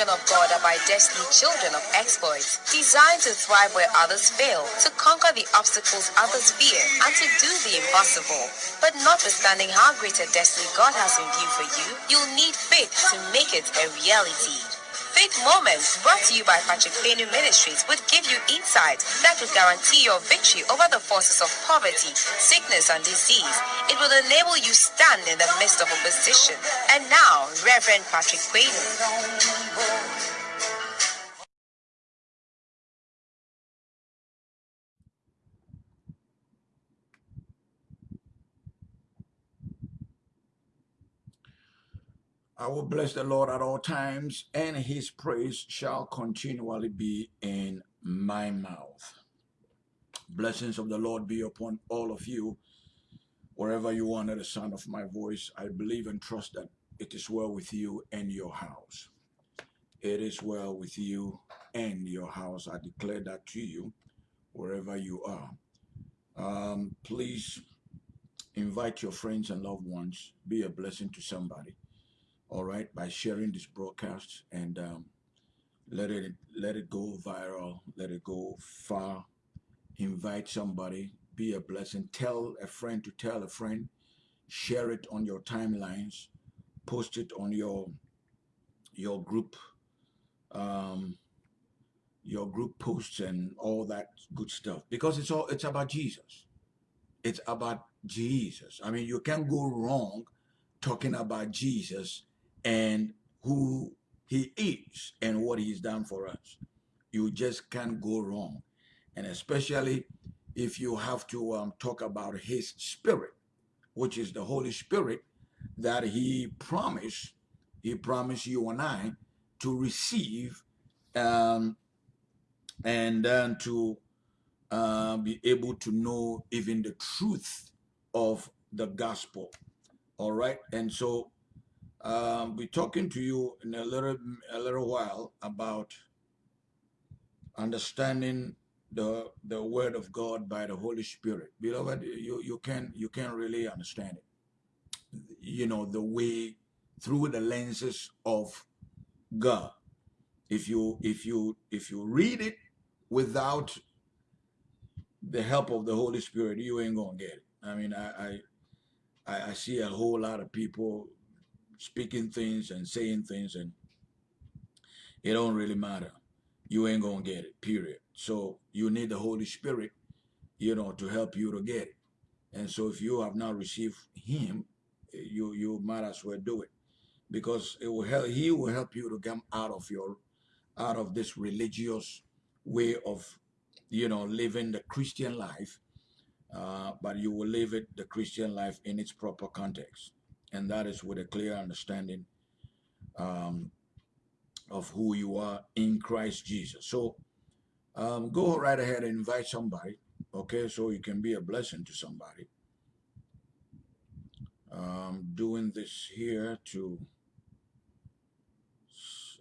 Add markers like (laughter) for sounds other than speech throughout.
children of God are by destiny children of exploits, designed to thrive where others fail, to conquer the obstacles others fear, and to do the impossible. But notwithstanding how great a destiny God has in view for you, you'll need faith to make it a reality. Faith Moments, brought to you by Patrick Penu Ministries, would give you insight that would guarantee your victory over the forces of poverty, sickness, and disease. It will enable you stand in the midst of opposition. And now, Reverend Patrick Penu. I will bless the Lord at all times, and his praise shall continually be in my mouth. Blessings of the Lord be upon all of you, wherever you are under the sound of my voice. I believe and trust that it is well with you and your house. It is well with you and your house. I declare that to you, wherever you are. Um, please invite your friends and loved ones. Be a blessing to somebody all right, by sharing this broadcast and um, let it let it go viral, let it go far. Invite somebody, be a blessing. Tell a friend to tell a friend. Share it on your timelines. Post it on your your group, um, your group posts and all that good stuff because it's all it's about Jesus. It's about Jesus. I mean, you can't go wrong talking about Jesus and who he is and what he's done for us. You just can't go wrong. And especially if you have to um, talk about his spirit, which is the Holy Spirit that he promised, he promised you and I to receive um, and then to uh, be able to know even the truth of the gospel. All right. And so um, be talking to you in a little a little while about understanding the the word of God by the Holy Spirit. Beloved, you you can you can really understand it. You know the way through the lenses of God. If you if you if you read it without the help of the Holy Spirit, you ain't gonna get it. I mean, I I I see a whole lot of people speaking things and saying things and it don't really matter. You ain't gonna get it, period. So you need the Holy Spirit, you know, to help you to get it. And so if you have not received him, you you might as well do it. Because it will help he will help you to come out of your out of this religious way of you know living the Christian life. Uh, but you will live it the Christian life in its proper context and that is with a clear understanding um, of who you are in Christ Jesus. So um, go right ahead and invite somebody, okay, so you can be a blessing to somebody. Um, doing this here to,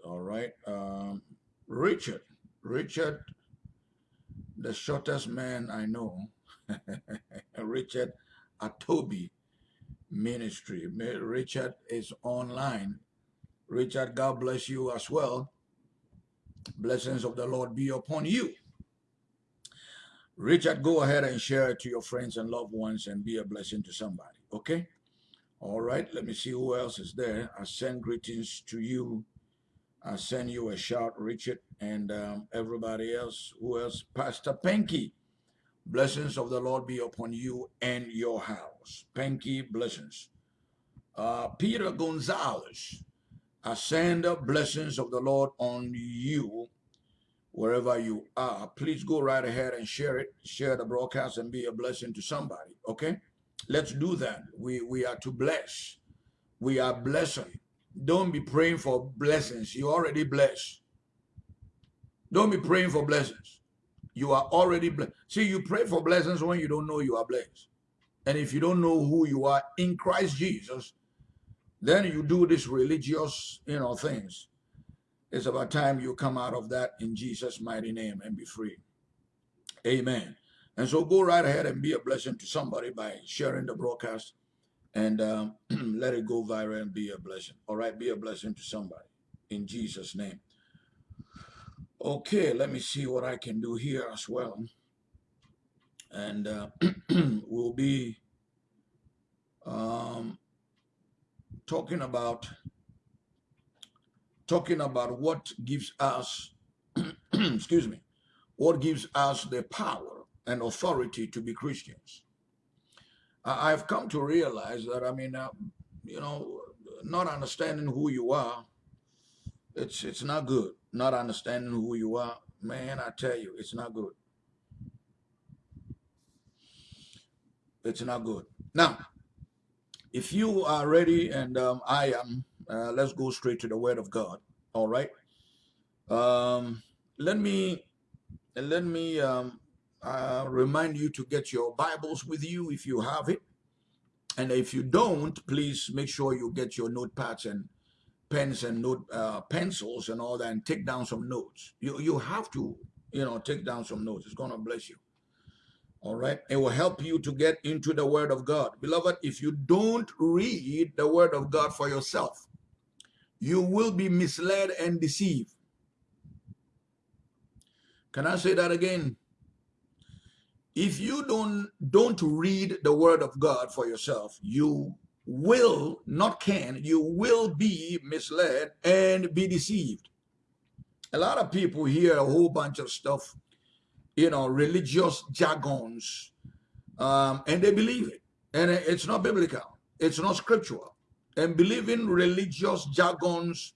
all right, um, Richard, Richard, the shortest man I know, (laughs) Richard Atobi, ministry. Richard is online. Richard, God bless you as well. Blessings of the Lord be upon you. Richard, go ahead and share it to your friends and loved ones and be a blessing to somebody, okay? All right, let me see who else is there. I send greetings to you. I send you a shout, Richard, and um, everybody else. Who else? Pastor Penky. Blessings of the Lord be upon you and your house. Penky, blessings. Uh, Peter Gonzalez, I send the blessings of the Lord on you wherever you are. Please go right ahead and share it. Share the broadcast and be a blessing to somebody, okay? Let's do that. We, we are to bless. We are blessing. Don't be praying for blessings. You already blessed. Don't be praying for blessings. You are already blessed. See, you pray for blessings when you don't know you are blessed. And if you don't know who you are in Christ Jesus, then you do this religious, you know, things. It's about time you come out of that in Jesus' mighty name and be free. Amen. And so go right ahead and be a blessing to somebody by sharing the broadcast and um, (clears throat) let it go viral and be a blessing. All right, be a blessing to somebody. in Jesus' name. Okay, let me see what I can do here as well. And uh, (clears throat) we'll be um, talking about talking about what gives us, (clears throat) excuse me, what gives us the power and authority to be Christians. I've come to realize that, I mean, uh, you know, not understanding who you are, it's it's not good. Not understanding who you are, man, I tell you, it's not good. It's not good. Now, if you are ready and um, I am, uh, let's go straight to the Word of God. All right. Um, let me let me um, uh, remind you to get your Bibles with you if you have it. And if you don't, please make sure you get your notepads and pens and note uh, pencils and all that and take down some notes. You, you have to, you know, take down some notes. It's going to bless you. All right. It will help you to get into the word of God. Beloved, if you don't read the word of God for yourself, you will be misled and deceived. Can I say that again? If you don't don't read the word of God for yourself, you will not can, you will be misled and be deceived. A lot of people hear a whole bunch of stuff, you know, religious jargons, um, and they believe it. And it's not biblical. It's not scriptural. And believing religious jargons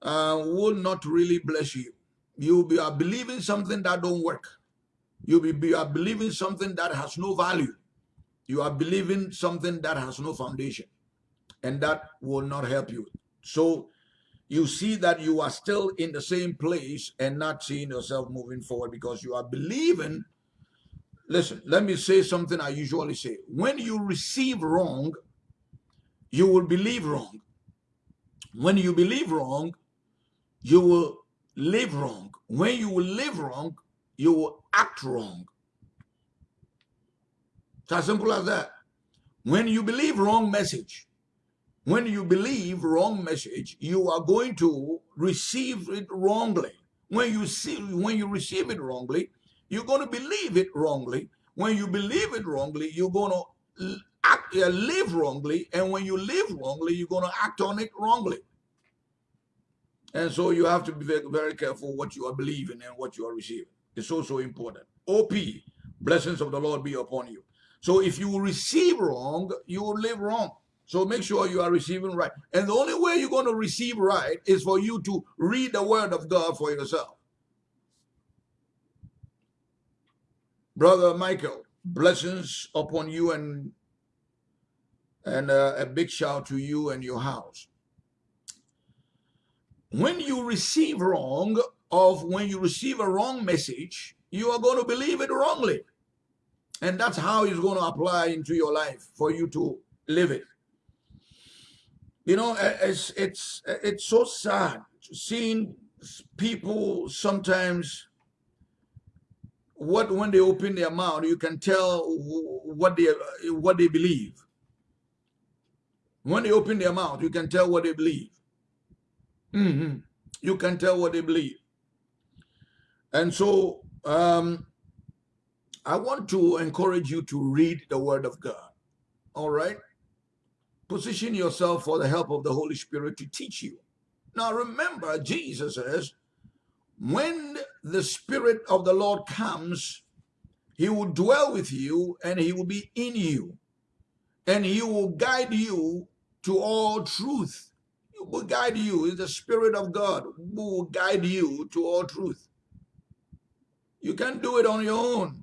uh, will not really bless you. You'll be are believing something that don't work. You'll be, be are believing something that has no value. You are believing something that has no foundation. And that will not help you. So you see that you are still in the same place and not seeing yourself moving forward because you are believing. Listen, let me say something I usually say. When you receive wrong, you will believe wrong. When you believe wrong, you will live wrong. When you will live wrong, you will act wrong. It's as simple as that. When you believe wrong message, when you believe wrong message, you are going to receive it wrongly. When you see, when you receive it wrongly, you're going to believe it wrongly. When you believe it wrongly, you're going to act, uh, live wrongly, and when you live wrongly, you're going to act on it wrongly. And so you have to be very, very careful what you are believing and what you are receiving. It's so, so important. OP, blessings of the Lord be upon you. So if you receive wrong, you will live wrong. So make sure you are receiving right. And the only way you're going to receive right is for you to read the word of God for yourself. Brother Michael, blessings upon you and and uh, a big shout to you and your house. When you receive wrong, of when you receive a wrong message, you are going to believe it wrongly. And that's how it's going to apply into your life for you to live it. You know, it's, it's, it's so sad seeing people sometimes what when they open their mouth you can tell what they what they believe when they open their mouth, you can tell what they believe. Mm -hmm. You can tell what they believe. And so um, I want to encourage you to read the Word of God. All right? Position yourself for the help of the Holy Spirit to teach you. Now remember, Jesus says, when the Spirit of the Lord comes, he will dwell with you and he will be in you. And he will guide you to all truth. He will guide you. It's the Spirit of God who will guide you to all truth. You can't do it on your own.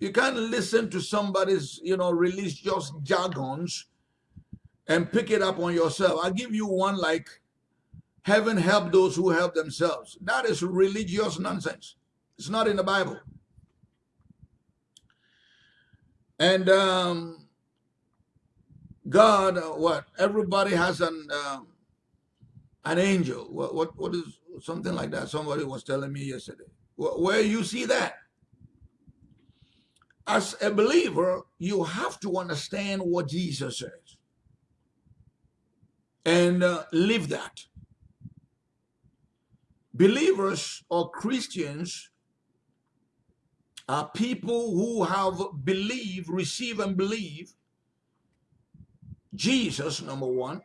You can't listen to somebody's, you know, religious jargons and pick it up on yourself. I'll give you one like, heaven help those who help themselves. That is religious nonsense. It's not in the Bible. And um, God, uh, what? Everybody has an um, an angel. What, what what is something like that? Somebody was telling me yesterday. Where you see that? As a believer, you have to understand what Jesus says and uh, live that. believers or Christians are people who have believed, receive and believe Jesus, number one,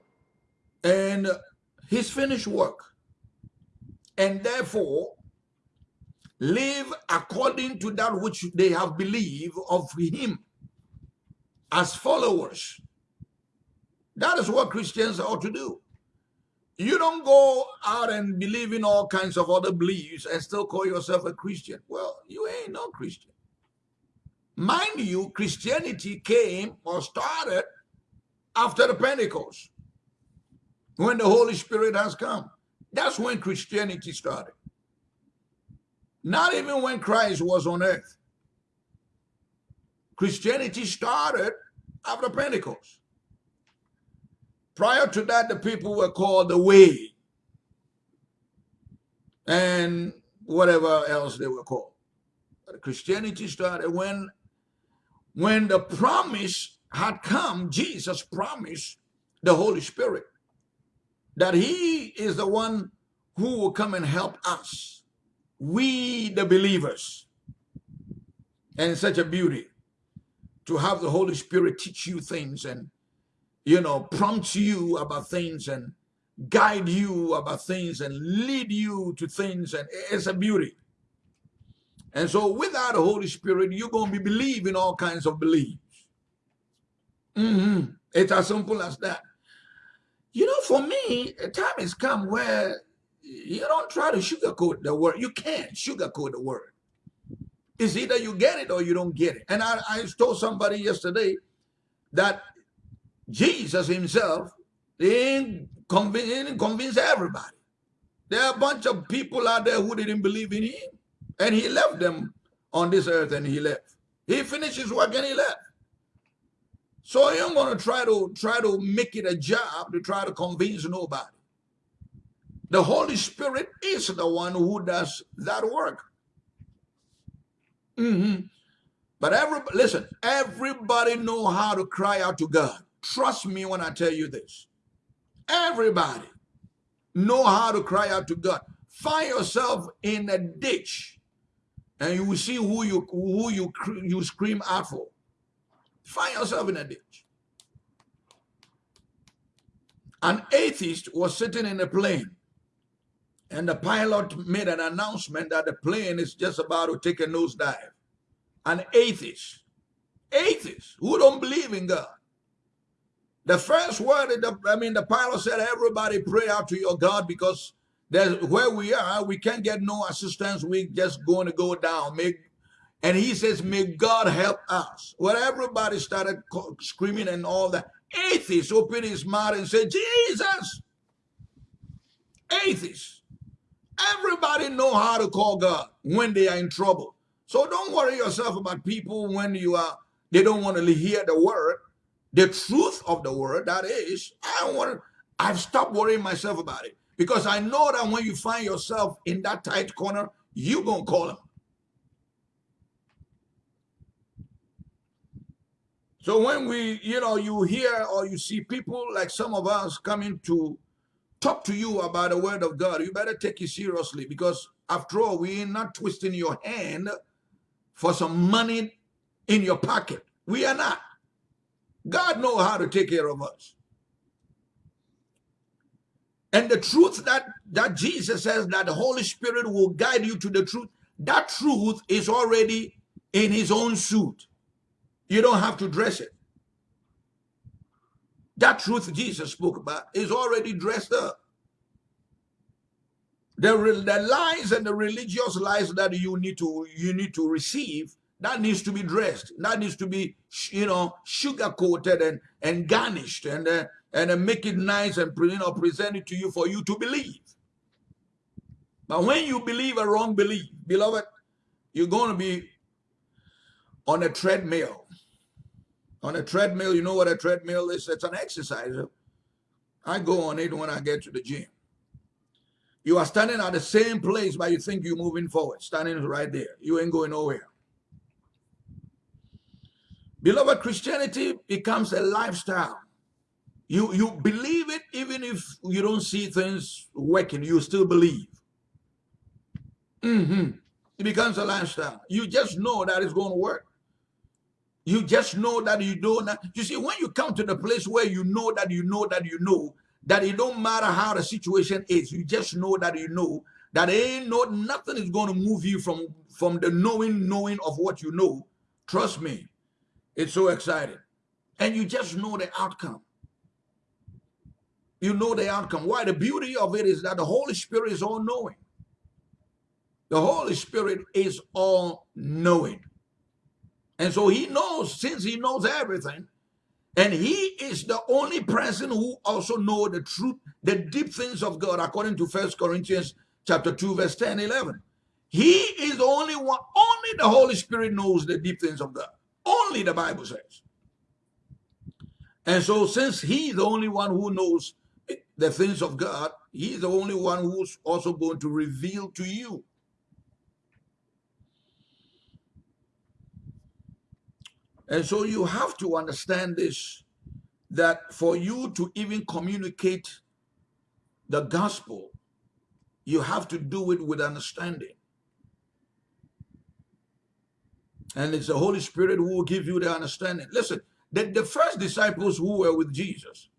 and his finished work. And therefore, live according to that which they have believed of him as followers. That is what Christians ought to do. You don't go out and believe in all kinds of other beliefs and still call yourself a Christian. Well, you ain't no Christian. Mind you, Christianity came or started after the Pentecost, when the Holy Spirit has come. That's when Christianity started. Not even when Christ was on earth. Christianity started after Pentecost. Prior to that, the people were called the Way and whatever else they were called. But Christianity started when, when the promise had come, Jesus promised the Holy Spirit that he is the one who will come and help us, we the believers. And such a beauty to have the Holy Spirit teach you things and you know, prompt you about things and guide you about things and lead you to things. And it's a beauty. And so without the Holy Spirit, you're going to be believing all kinds of beliefs. Mm -hmm. It's as simple as that. You know, for me, a time has come where you don't try to sugarcoat the word. You can't sugarcoat the word. It's either you get it or you don't get it. And I, I told somebody yesterday that Jesus himself didn't convince, didn't convince everybody. There are a bunch of people out there who didn't believe in him. And he left them on this earth and he left. He finished his work and he left. So I am going to try to try to make it a job to try to convince nobody. The Holy Spirit is the one who does that work. Mm -hmm. But every listen, everybody know how to cry out to God. Trust me when I tell you this. Everybody know how to cry out to God. Find yourself in a ditch and you will see who you who you you scream out for. Find yourself in a ditch. An atheist was sitting in a plane and the pilot made an announcement that the plane is just about to take a nosedive. An atheist, atheist who don't believe in God. The first word, the, I mean, the pilot said, everybody pray out to your God because there's where we are, we can't get no assistance. We're just going to go down. May, and he says, may God help us. Well, everybody started screaming and all that. Atheists opened his mouth and said, Jesus. Atheists. Everybody know how to call God when they are in trouble. So don't worry yourself about people when you are, they don't want to hear the word the truth of the word, that is, I don't want to, I've stopped worrying myself about it because I know that when you find yourself in that tight corner, you're going to call him. So when we, you know, you hear or you see people like some of us coming to talk to you about the word of God, you better take it seriously because after all, we're not twisting your hand for some money in your pocket. We are not. God knows how to take care of us. And the truth that, that Jesus says that the Holy Spirit will guide you to the truth, that truth is already in his own suit. You don't have to dress it. That truth Jesus spoke about is already dressed up. The, the lies and the religious lies that you need to you need to receive that needs to be dressed. That needs to be, you know, sugar coated and, and garnished and, uh, and uh, make it nice and, you know, present it to you for you to believe. But when you believe a wrong belief, beloved, you're going to be on a treadmill. On a treadmill, you know what a treadmill is? It's an exerciser. I go on it when I get to the gym. You are standing at the same place, but you think you're moving forward, standing right there. You ain't going nowhere. Beloved, Christianity becomes a lifestyle. You, you believe it even if you don't see things working, you still believe. Mm-hmm. It becomes a lifestyle. You just know that it's going to work. You just know that you don't. You see, when you come to the place where you know that you know that you know that it don't matter how the situation is, you just know that you know that ain't no nothing is going to move you from from the knowing knowing of what you know. Trust me, it's so exciting, and you just know the outcome. You know the outcome. Why? The beauty of it is that the Holy Spirit is all knowing. The Holy Spirit is all knowing. And so he knows, since he knows everything, and he is the only person who also know the truth, the deep things of God, according to First Corinthians chapter 2, verse 10, 11. He is the only one, only the Holy Spirit knows the deep things of God. Only the Bible says. And so since he's the only one who knows the things of God, he's the only one who's also going to reveal to you And so you have to understand this, that for you to even communicate the gospel, you have to do it with understanding. And it's the Holy Spirit who will give you the understanding. Listen, the, the first disciples who were with Jesus,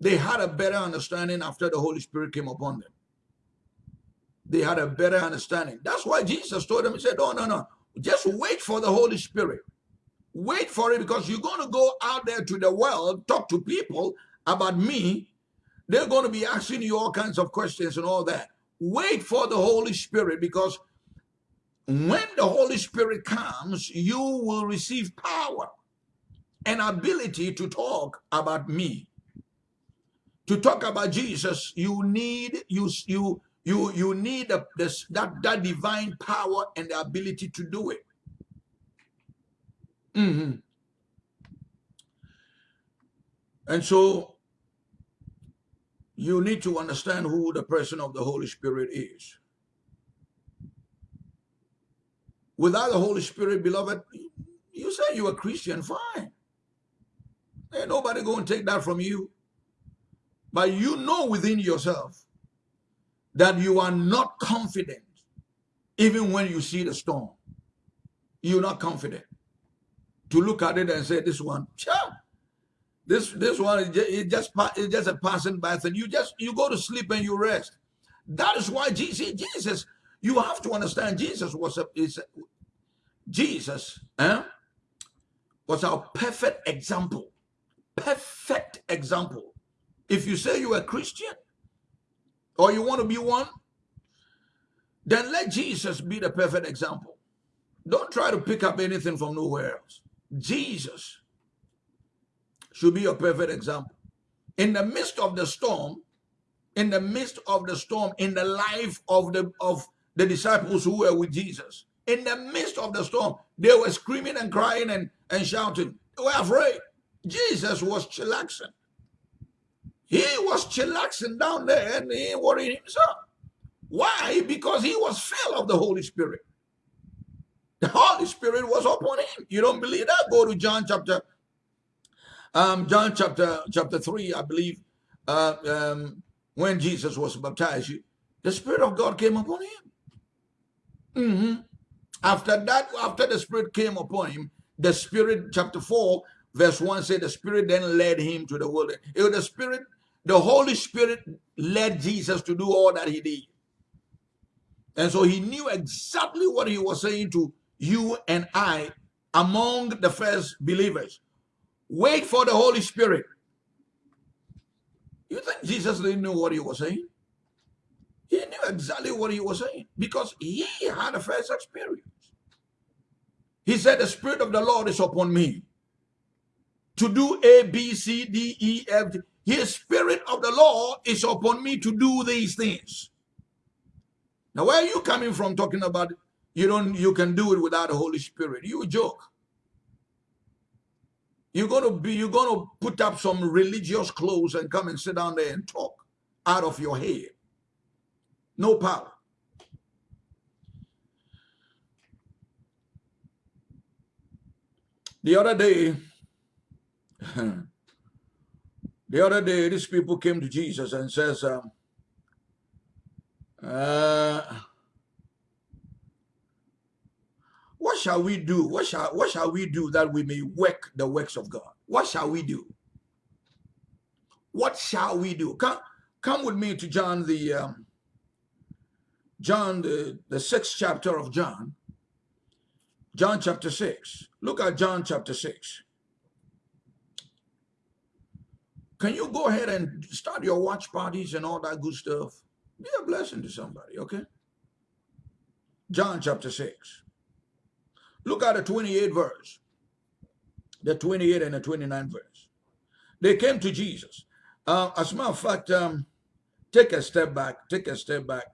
they had a better understanding after the Holy Spirit came upon them. They had a better understanding. That's why Jesus told them, he said, oh, no, no, just wait for the Holy Spirit. Wait for it because you're going to go out there to the world, talk to people about me. They're going to be asking you all kinds of questions and all that. Wait for the Holy Spirit because when the Holy Spirit comes, you will receive power and ability to talk about me. To talk about Jesus, you need you you you you need a, this, that that divine power and the ability to do it. Mm -hmm. And so you need to understand who the person of the Holy Spirit is. Without the Holy Spirit, beloved, you say you're a Christian, fine. Ain't nobody going to take that from you. But you know within yourself that you are not confident even when you see the storm. You're not confident to look at it and say, this one, cha, this this one is just, it's just a passing by thing. You just you go to sleep and you rest. That is why Jesus, Jesus, you have to understand Jesus was a is Jesus eh, was our perfect example. Perfect example. If you say you're a Christian or you want to be one, then let Jesus be the perfect example. Don't try to pick up anything from nowhere else. Jesus should be a perfect example. In the midst of the storm, in the midst of the storm, in the life of the of the disciples who were with Jesus, in the midst of the storm, they were screaming and crying and, and shouting. They were afraid. Jesus was chillaxing. He was chillaxing down there and he worried himself. Why? Because he was filled of the Holy Spirit. The Holy Spirit was upon him. You don't believe that? Go to John chapter, um, John chapter chapter three, I believe. Uh, um, when Jesus was baptized, the Spirit of God came upon him. Mm -hmm. After that, after the Spirit came upon him, the Spirit, chapter 4, verse 1 said, the Spirit then led him to the wilderness. It was the Spirit, the Holy Spirit led Jesus to do all that he did. And so he knew exactly what he was saying to you and I among the first believers. Wait for the Holy Spirit. You think Jesus didn't know what he was saying? He knew exactly what he was saying because he had a first experience. He said, the Spirit of the Lord is upon me to do A, B, C, D, E, F. His Spirit of the Lord is upon me to do these things. Now, where are you coming from talking about you don't you can do it without the Holy Spirit. You joke. You're gonna be you're gonna put up some religious clothes and come and sit down there and talk out of your head. No power. The other day, (laughs) the other day, these people came to Jesus and says, um, uh, shall we do? What shall what shall we do that we may work the works of God? What shall we do? What shall we do? Come, come with me to John the um, John the, the sixth chapter of John. John chapter six. Look at John chapter six. Can you go ahead and start your watch parties and all that good stuff? Be a blessing to somebody, okay? John chapter 6. Look at the 28th verse. The 28 and the 29 verse. They came to Jesus. Uh, as a matter of fact, um, take a step back. Take a step back.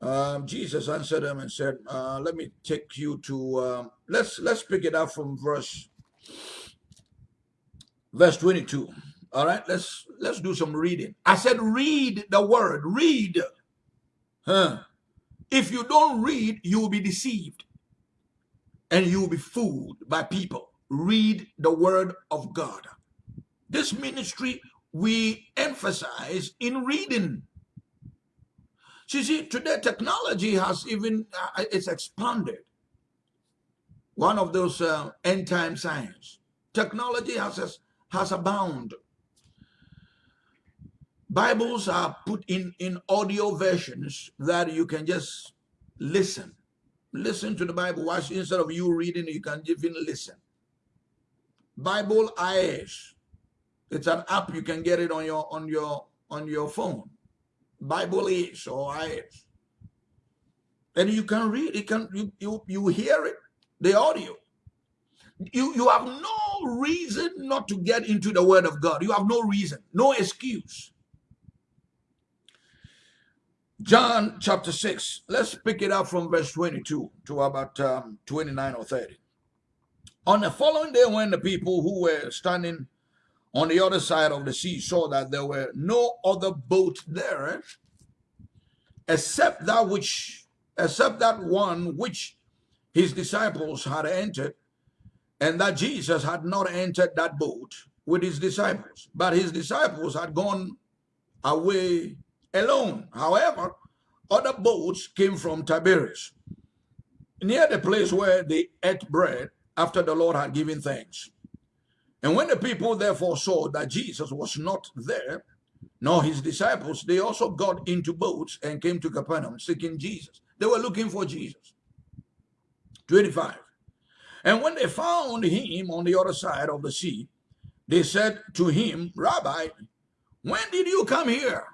Um, Jesus answered them and said, uh, "Let me take you to um, let's let's pick it up from verse verse 22 all right let's let's do some reading i said read the word read huh if you don't read you will be deceived and you will be fooled by people. Read the word of god. This ministry we emphasize in reading. You see today technology has even uh, it's expanded. One of those uh, end time signs. Technology has has abound. Bibles are put in, in audio versions that you can just listen. Listen to the Bible. Watch instead of you reading, you can even listen. Bible IS. It's an app. You can get it on your on your on your phone. Bible is or IS. And you can read. You can you you, you hear it, the audio. You, you have no reason not to get into the word of God. You have no reason, no excuse. John chapter 6, let's pick it up from verse 22 to about um, 29 or 30. On the following day, when the people who were standing on the other side of the sea saw that there were no other boat there except that which except that one which his disciples had entered and that Jesus had not entered that boat with his disciples, but his disciples had gone away alone. However, other boats came from Tiberias, near the place where they ate bread after the Lord had given thanks. And when the people therefore saw that Jesus was not there, nor his disciples, they also got into boats and came to Capernaum seeking Jesus. They were looking for Jesus. 25. And when they found him on the other side of the sea, they said to him, Rabbi, when did you come here?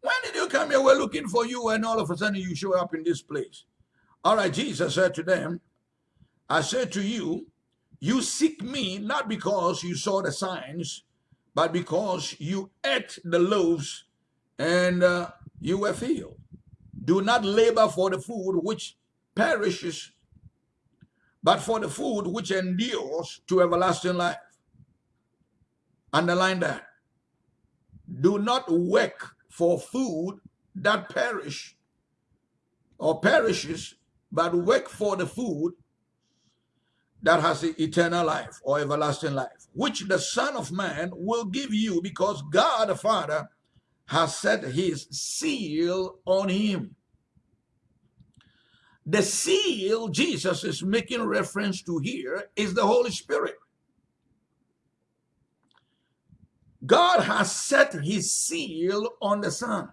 When did you come here? We're looking for you, and all of a sudden you show up in this place. All right, Jesus said to them, I said to you, you seek me not because you saw the signs, but because you ate the loaves and uh, you were filled. Do not labor for the food which perishes but for the food which endures to everlasting life. Underline that. Do not work for food that perish or perishes, but work for the food that has eternal life or everlasting life, which the Son of Man will give you because God the Father has set his seal on him. The seal Jesus is making reference to here is the Holy Spirit. God has set his seal on the Son.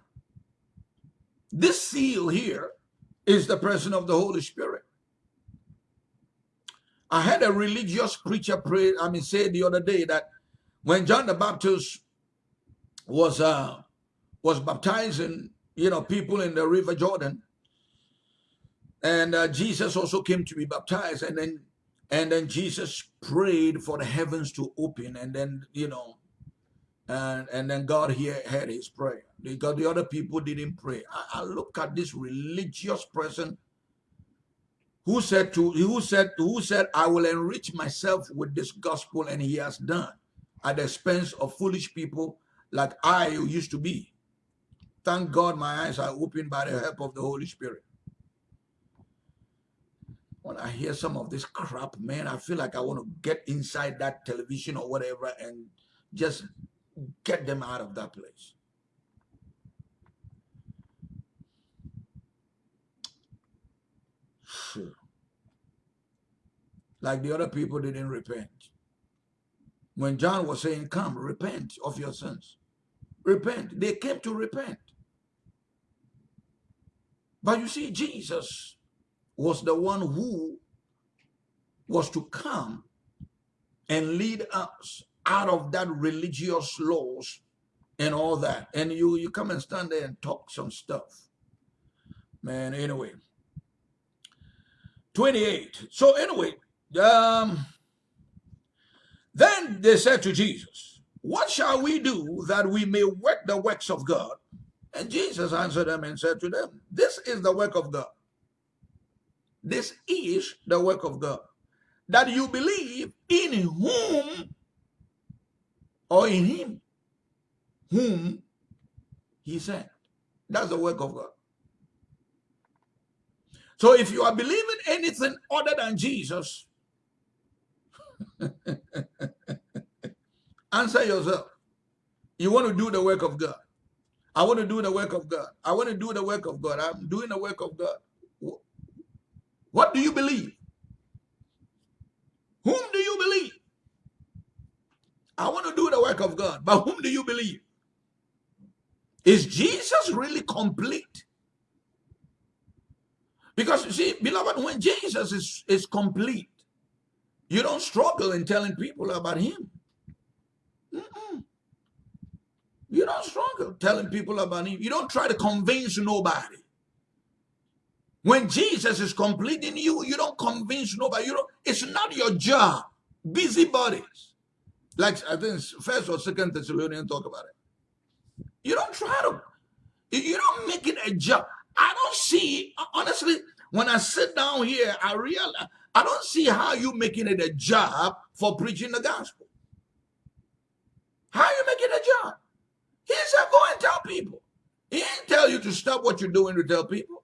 This seal here is the person of the Holy Spirit. I had a religious preacher pray, I mean, say the other day that when John the Baptist was uh, was baptizing, you know, people in the River Jordan, and uh, Jesus also came to be baptized, and then and then Jesus prayed for the heavens to open, and then you know, and and then God here heard his prayer because the other people didn't pray. I, I look at this religious person who said to who said who said I will enrich myself with this gospel, and he has done at the expense of foolish people like I used to be. Thank God my eyes are opened by the help of the Holy Spirit when I hear some of this crap, man, I feel like I want to get inside that television or whatever and just get them out of that place. Like the other people didn't repent. When John was saying, come, repent of your sins. Repent. They came to repent. But you see, Jesus was the one who was to come and lead us out of that religious laws and all that. And you, you come and stand there and talk some stuff. Man, anyway. 28. So anyway, um, then they said to Jesus, What shall we do that we may work the works of God? And Jesus answered them and said to them, This is the work of God. This is the work of God. That you believe in whom or in him whom he sent. That's the work of God. So if you are believing anything other than Jesus, (laughs) answer yourself. You want to do the work of God. I want to do the work of God. I want to do the work of God. I'm doing the work of God. What do you believe? Whom do you believe? I want to do the work of God. But whom do you believe? Is Jesus really complete? Because you see, beloved, when Jesus is, is complete, you don't struggle in telling people about him. Mm -mm. You don't struggle telling people about him. You don't try to convince nobody. When Jesus is complete in you, you don't convince nobody. You don't, it's not your job. Busybodies. Like I think first or second Thessalonians talk about it. You don't try to, you don't make it a job. I don't see, honestly, when I sit down here, I realize, I don't see how you making it a job for preaching the gospel. How you making a job? He said, go and tell people. He didn't tell you to stop what you're doing to tell people.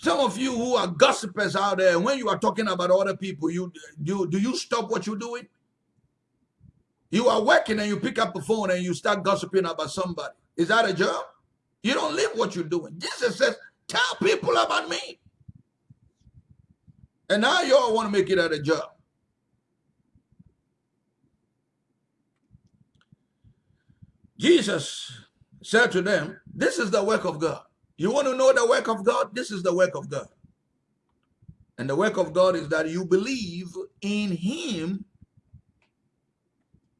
Some of you who are gossipers out there, when you are talking about other people, you do, do you stop what you're doing? You are working and you pick up the phone and you start gossiping about somebody. Is that a job? You don't live what you're doing. Jesus says, tell people about me. And now you all want to make it out a job. Jesus said to them, this is the work of God. You want to know the work of God? This is the work of God. And the work of God is that you believe in him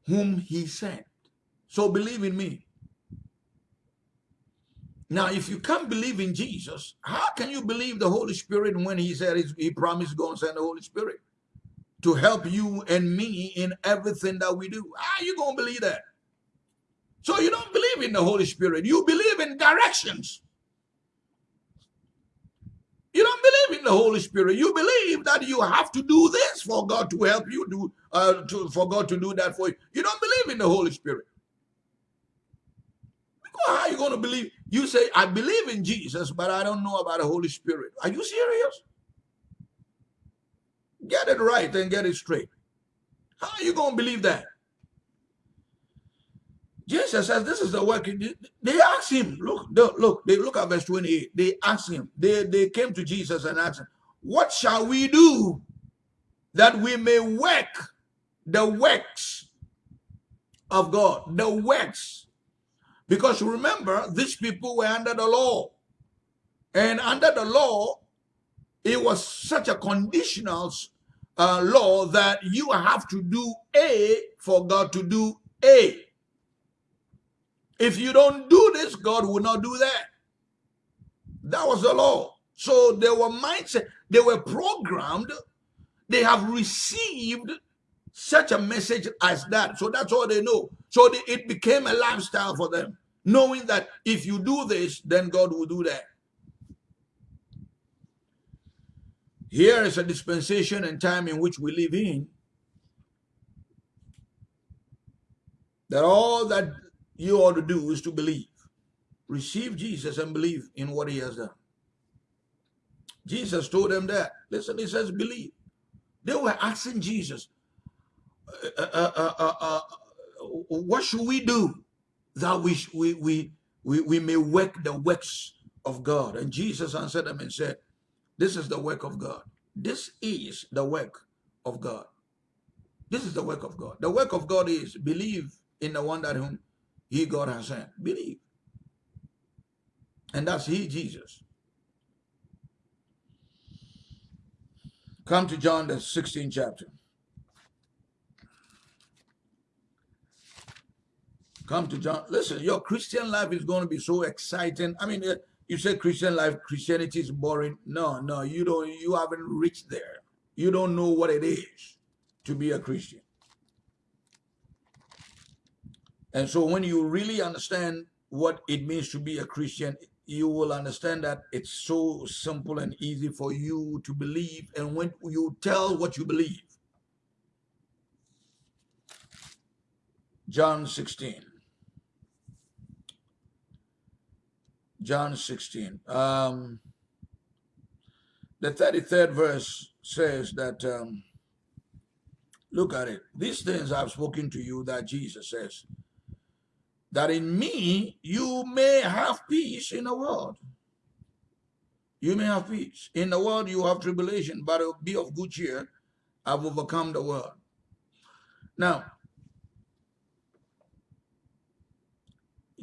whom he sent. So believe in me. Now, if you can't believe in Jesus, how can you believe the Holy Spirit when he said he promised to go and send the Holy Spirit to help you and me in everything that we do? How are you going to believe that? So you don't believe in the Holy Spirit. You believe in directions. You don't believe in the Holy Spirit. You believe that you have to do this for God to help you do, uh, to, for God to do that for you. You don't believe in the Holy Spirit. Because How are you going to believe? You say, I believe in Jesus, but I don't know about the Holy Spirit. Are you serious? Get it right and get it straight. How are you going to believe that? Jesus says, this is the work. They asked him, look, look, they look at verse 28. They asked him, they, they came to Jesus and asked him, what shall we do that we may work the works of God? The works because remember, these people were under the law. And under the law, it was such a conditional uh, law that you have to do A for God to do A. If you don't do this, God will not do that. That was the law. So they were mindset, they were programmed, they have received such a message as that. So that's all they know. So they, it became a lifestyle for them, knowing that if you do this, then God will do that. Here is a dispensation and time in which we live in. That all that you ought to do is to believe. Receive Jesus and believe in what he has done. Jesus told them that. Listen, he says, believe. They were asking Jesus, uh uh, uh, uh, uh, what should we do that we, we, we, we, we may work the works of God? And Jesus answered them and said, This is the work of God. This is the work of God. This is the work of God. The work of God is believe in the one that whom he God has sent. Believe. And that's he, Jesus. Come to John the 16th chapter. Come to John. Listen, your Christian life is going to be so exciting. I mean, uh, you say Christian life, Christianity is boring. No, no, you don't. You haven't reached there. You don't know what it is to be a Christian. And so when you really understand what it means to be a Christian, you will understand that it's so simple and easy for you to believe. And when you tell what you believe, John 16. John 16. Um, the 33rd verse says that, um, look at it. These things I've spoken to you that Jesus says, that in me you may have peace in the world. You may have peace. In the world you have tribulation, but be of good cheer. I've overcome the world. Now,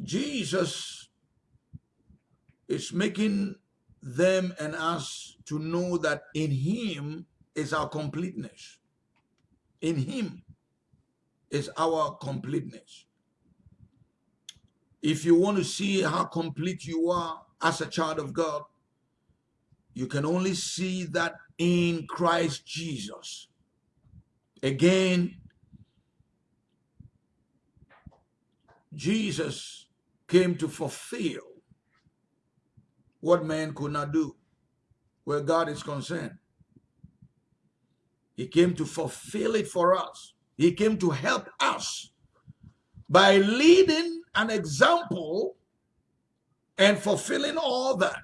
Jesus is making them and us to know that in him is our completeness. In him is our completeness. If you want to see how complete you are as a child of God, you can only see that in Christ Jesus. Again, Jesus came to fulfill what man could not do where God is concerned. He came to fulfill it for us. He came to help us by leading an example and fulfilling all that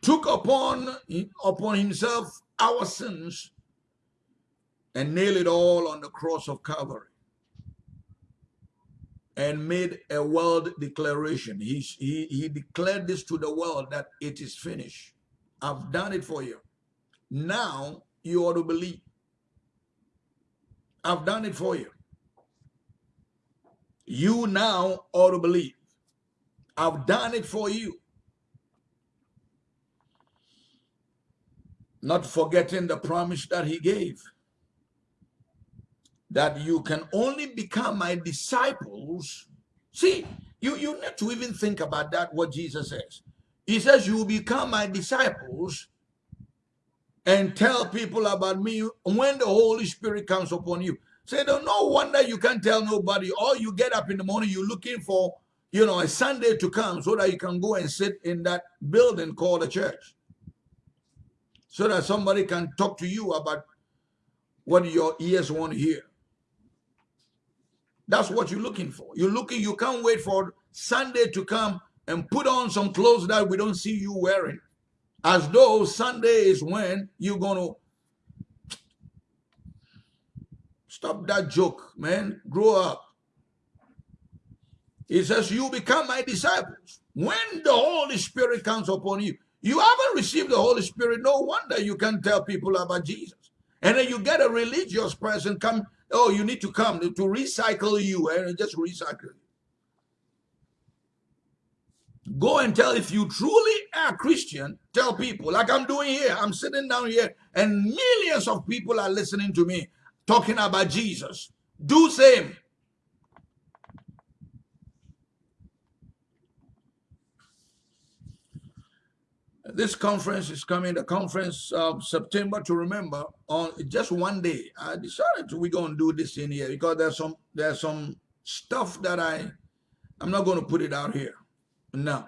took upon upon himself our sins and nailed it all on the cross of Calvary and made a world declaration. He, he, he declared this to the world that it is finished. I've done it for you. Now you ought to believe. I've done it for you. You now ought to believe. I've done it for you. Not forgetting the promise that he gave. That you can only become my disciples. See, you, you need to even think about that, what Jesus says. He says, you will become my disciples and tell people about me when the Holy Spirit comes upon you. Say, so no wonder you can't tell nobody. Or you get up in the morning, you're looking for, you know, a Sunday to come so that you can go and sit in that building called a church. So that somebody can talk to you about what your ears want to hear. That's what you're looking for. You're looking, you can't wait for Sunday to come and put on some clothes that we don't see you wearing. As though Sunday is when you're going to Stop that joke, man. Grow up. He says, You become my disciples. When the Holy Spirit comes upon you, you haven't received the Holy Spirit. No wonder you can tell people about Jesus. And then you get a religious person come, oh, you need to come to recycle you and just recycle. Go and tell if you truly are Christian, tell people like I'm doing here. I'm sitting down here and millions of people are listening to me talking about Jesus. Do same. This conference is coming, the conference of September to remember on just one day. I decided we're going to do this in here because there's some there's some stuff that I I'm not going to put it out here. No.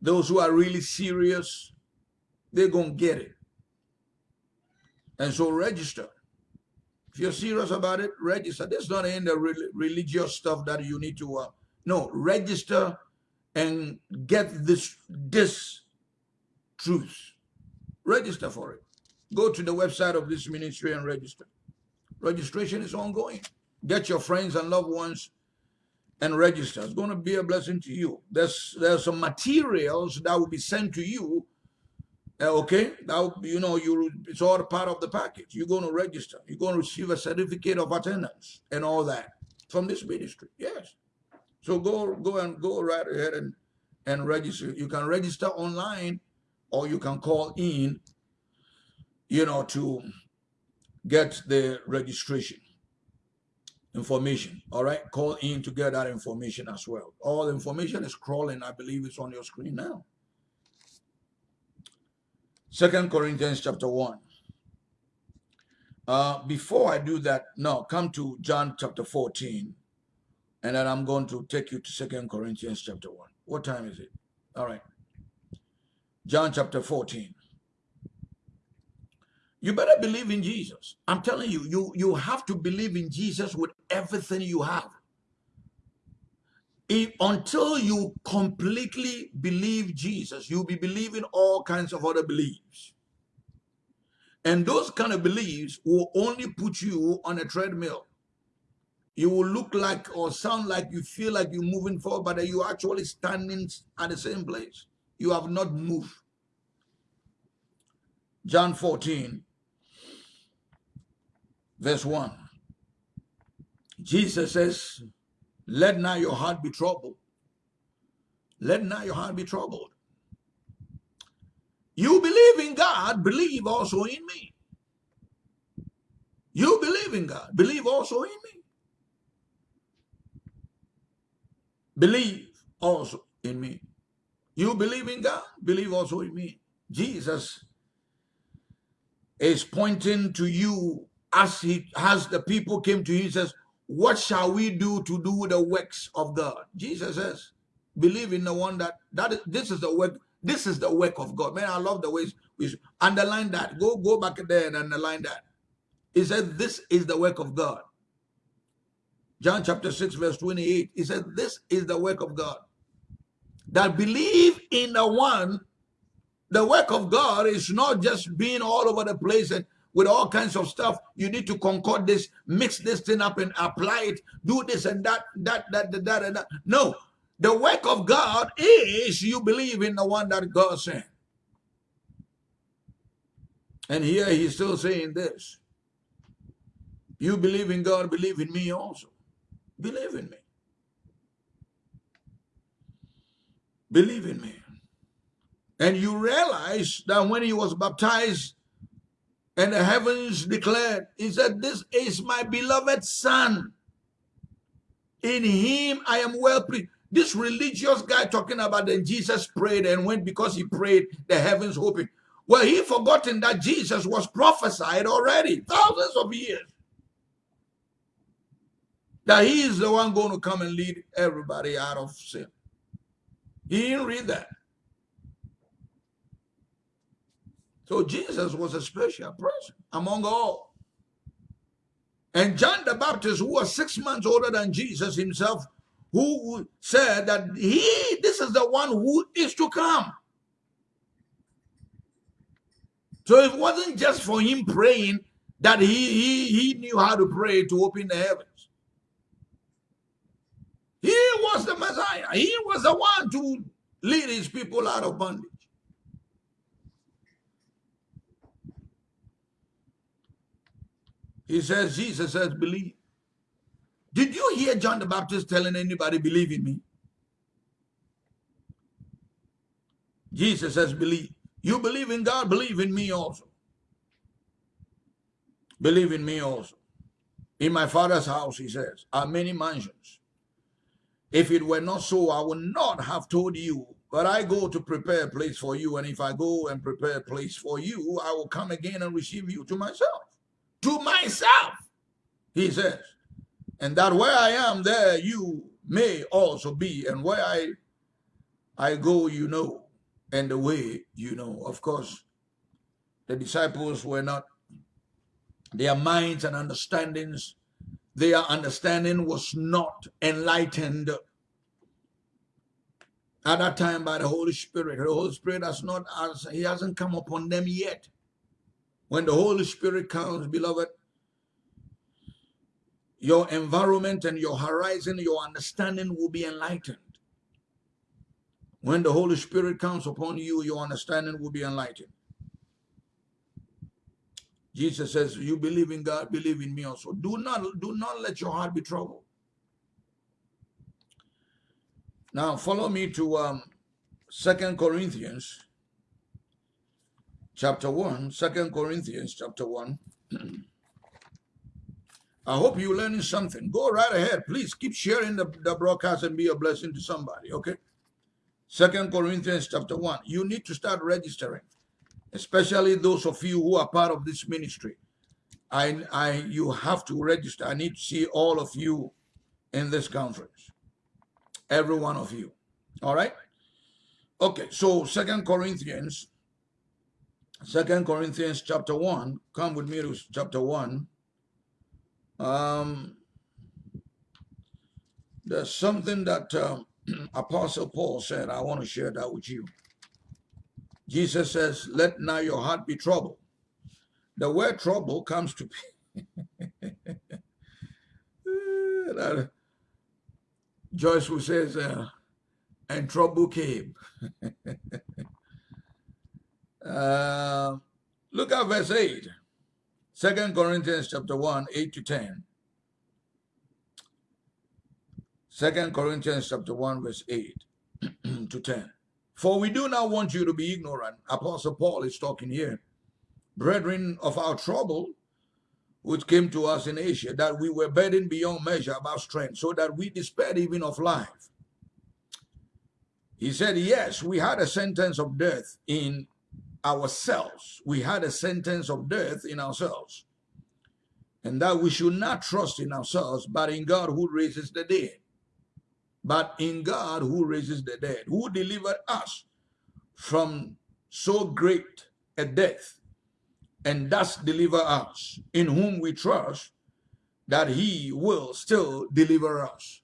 Those who are really serious, they're going to get it. And so register. If you're serious about it, register. This is not in the re religious stuff that you need to, uh, no, register and get this, this truth. Register for it. Go to the website of this ministry and register. Registration is ongoing. Get your friends and loved ones and register. It's going to be a blessing to you. There's there's some materials that will be sent to you. Uh, okay, now you know you it's all part of the package. You're going to register. You're going to receive a certificate of attendance and all that from this ministry. Yes. So go go and go right ahead and and register. You can register online, or you can call in. You know to get the registration information. All right, call in to get that information as well. All the information is crawling. I believe it's on your screen now. Second Corinthians chapter one. Uh, before I do that, no, come to John chapter 14, and then I'm going to take you to Second Corinthians chapter 1. What time is it? All right. John chapter 14. You better believe in Jesus. I'm telling you, you, you have to believe in Jesus with everything you have. If, until you completely believe Jesus, you'll be believing all kinds of other beliefs. And those kind of beliefs will only put you on a treadmill. You will look like or sound like you feel like you're moving forward, but you're actually standing at the same place. You have not moved. John 14, verse 1. Jesus says, let not your heart be troubled. Let not your heart be troubled. You believe in God, believe also in me. You believe in God, believe also in me. Believe also in me. You believe in God, believe also in me. Jesus is pointing to you as he as the people came to him, he says, What shall we do to do the works of God? Jesus says, Believe in the one that that is, this is the work, this is the work of God. Man, I love the ways we underline that. Go go back there and underline that. He said, This is the work of God. John chapter 6, verse 28. He said, This is the work of God. That believe in the one, the work of God is not just being all over the place and with all kinds of stuff. You need to concord this, mix this thing up and apply it, do this and that, that, that, that, that, and that. No, the work of God is you believe in the one that God sent. And here he's still saying this. You believe in God, believe in me also. Believe in me. Believe in me. And you realize that when he was baptized, and the heavens declared, he said, this is my beloved son. In him I am well pleased. This religious guy talking about that Jesus prayed and went because he prayed, the heavens opened. Well, he forgotten that Jesus was prophesied already, thousands of years. That he is the one going to come and lead everybody out of sin. He didn't read that. So Jesus was a special person among all. And John the Baptist, who was six months older than Jesus himself, who said that he, this is the one who is to come. So it wasn't just for him praying that he, he, he knew how to pray to open the heavens. He was the Messiah. He was the one to lead his people out of bondage. He says, Jesus says, believe. Did you hear John the Baptist telling anybody, believe in me? Jesus says, believe. You believe in God, believe in me also. Believe in me also. In my father's house, he says, are many mansions. If it were not so, I would not have told you. But I go to prepare a place for you. And if I go and prepare a place for you, I will come again and receive you to myself to myself, he says. And that where I am, there you may also be. And where I, I go, you know, and the way you know. Of course, the disciples were not, their minds and understandings, their understanding was not enlightened at that time by the Holy Spirit. The Holy Spirit has not, he hasn't come upon them yet. When the Holy Spirit comes, beloved, your environment and your horizon, your understanding will be enlightened. When the Holy Spirit comes upon you, your understanding will be enlightened. Jesus says, you believe in God, believe in me also. Do not, do not let your heart be troubled. Now follow me to um, 2 Corinthians chapter 1. 2 Corinthians chapter 1. (clears throat) I hope you're learning something. Go right ahead. Please keep sharing the, the broadcast and be a blessing to somebody, okay? Second Corinthians chapter 1. You need to start registering especially those of you who are part of this ministry. I, I, you have to register. I need to see all of you in this conference. Every one of you. All right? Okay, so Second Corinthians, Second Corinthians chapter 1. Come with me to chapter 1. Um, there's something that um, (clears throat) Apostle Paul said. I want to share that with you. Jesus says, let not your heart be troubled. The word trouble comes to be (laughs) Joyce who says, uh, and trouble came. (laughs) uh, look at verse 8. Second Corinthians chapter 1, 8 to 10. Second Corinthians chapter 1, verse 8 (clears throat) to 10. For we do not want you to be ignorant. Apostle Paul is talking here. Brethren of our trouble, which came to us in Asia, that we were burdened beyond measure about strength, so that we despaired even of life. He said, yes, we had a sentence of death in ourselves. We had a sentence of death in ourselves. And that we should not trust in ourselves, but in God who raises the dead but in God who raises the dead, who delivered us from so great a death, and thus deliver us, in whom we trust that he will still deliver us,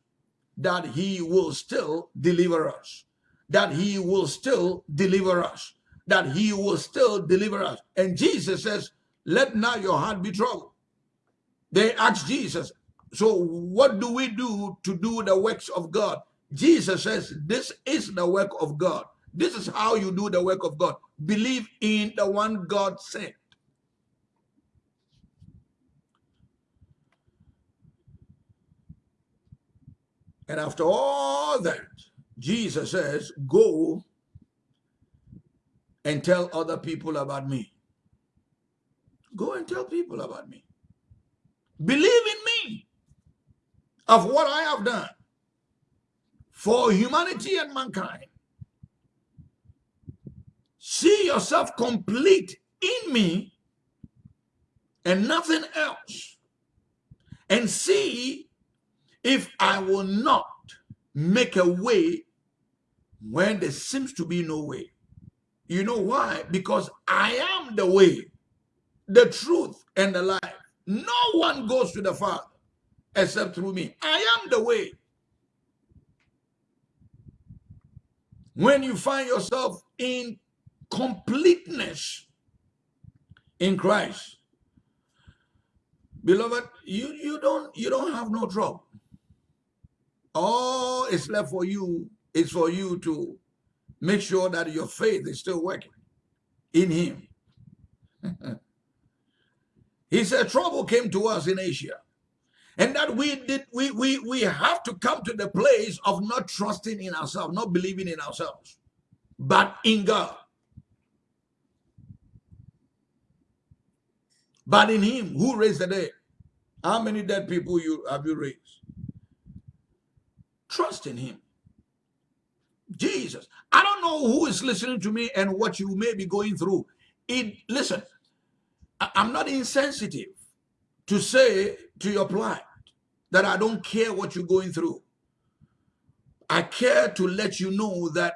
that he will still deliver us, that he will still deliver us, that he will still deliver us. And Jesus says, let not your heart be troubled. They asked Jesus, so what do we do to do the works of God? Jesus says, this is the work of God. This is how you do the work of God. Believe in the one God sent. And after all that, Jesus says, go and tell other people about me. Go and tell people about me. Believe in me of what I have done for humanity and mankind. See yourself complete in me and nothing else. And see if I will not make a way when there seems to be no way. You know why? Because I am the way, the truth, and the life. No one goes to the Father except through me. I am the way. When you find yourself in completeness in Christ, beloved, you, you don't you don't have no trouble. All is left for you is for you to make sure that your faith is still working in him. (laughs) he said trouble came to us in Asia. And that we did we we we have to come to the place of not trusting in ourselves, not believing in ourselves, but in God. But in him who raised the dead. How many dead people you have you raised? Trust in him. Jesus. I don't know who is listening to me and what you may be going through. It listen, I'm not insensitive to say to your plight that I don't care what you're going through. I care to let you know that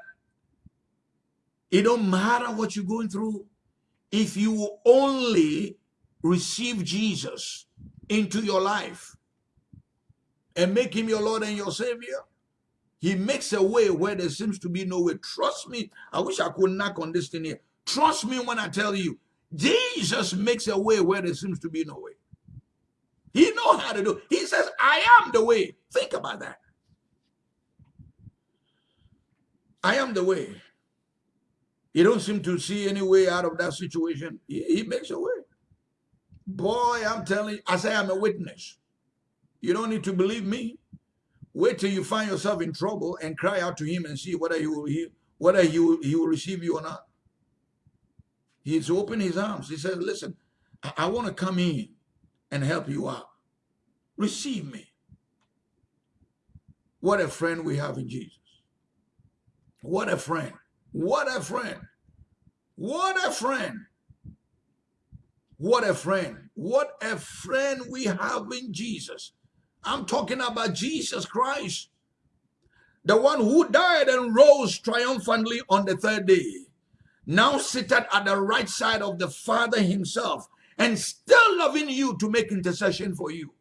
it don't matter what you're going through. If you only receive Jesus into your life and make him your Lord and your Savior, he makes a way where there seems to be no way. Trust me. I wish I could knock on this thing here. Trust me when I tell you, Jesus makes a way where there seems to be no way. He know how to do. He says, I am the way. Think about that. I am the way. You don't seem to see any way out of that situation. He, he makes a way. Boy, I'm telling you, I say I'm a witness. You don't need to believe me. Wait till you find yourself in trouble and cry out to him and see whether he will he, whether he will, he will receive you or not. He's opened his arms. He says, listen, I, I want to come in and help you out. Receive me. What a friend we have in Jesus. What a friend. What a friend. What a friend. What a friend. What a friend we have in Jesus. I'm talking about Jesus Christ, the one who died and rose triumphantly on the third day, now seated at the right side of the Father himself and still loving you to make intercession for you.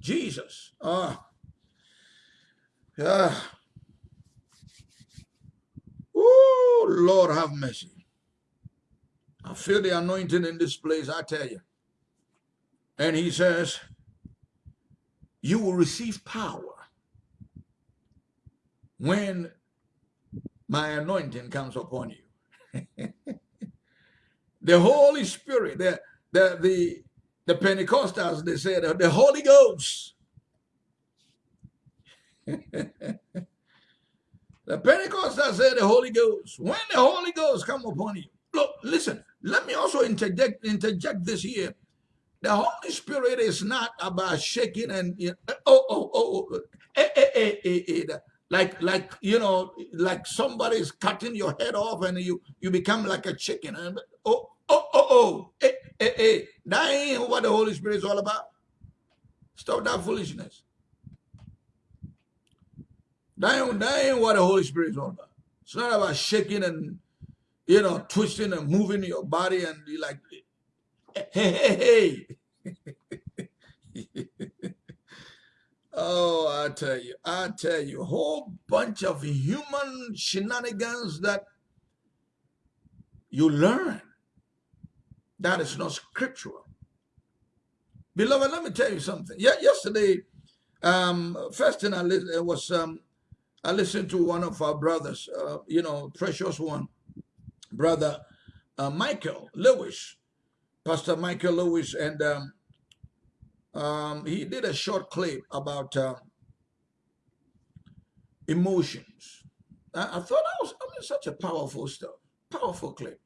Jesus. Ah. Yeah. Oh, Lord have mercy. I feel the anointing in this place, I tell you. And he says, you will receive power when my anointing comes upon you. (laughs) the Holy Spirit, the, the, the, the Pentecostals, they said, uh, the Holy Ghost. (laughs) the Pentecostals said the Holy Ghost. When the Holy Ghost come upon you, look, listen, let me also interject, interject this here. The Holy Spirit is not about shaking and you know, oh oh oh, oh eh, eh, eh, eh, eh, like like you know like somebody's cutting your head off and you you become like a chicken and oh oh oh oh eh, eh, eh. that ain't what the Holy Spirit is all about. Stop that foolishness. That ain't, that ain't what the Holy Spirit is all about. It's not about shaking and you know twisting and moving your body and like hey, hey, hey. (laughs) oh, I tell you, I tell you, a whole bunch of human shenanigans that you learn. That is not scriptural. Beloved, let me tell you something. Yeah, yesterday, um, first thing I listened was um, I listened to one of our brothers, uh, you know, precious one, brother uh, Michael Lewis. Pastor Michael Lewis, and um, um, he did a short clip about uh, emotions. I, I, thought that was I mean, such a powerful stuff, powerful clip.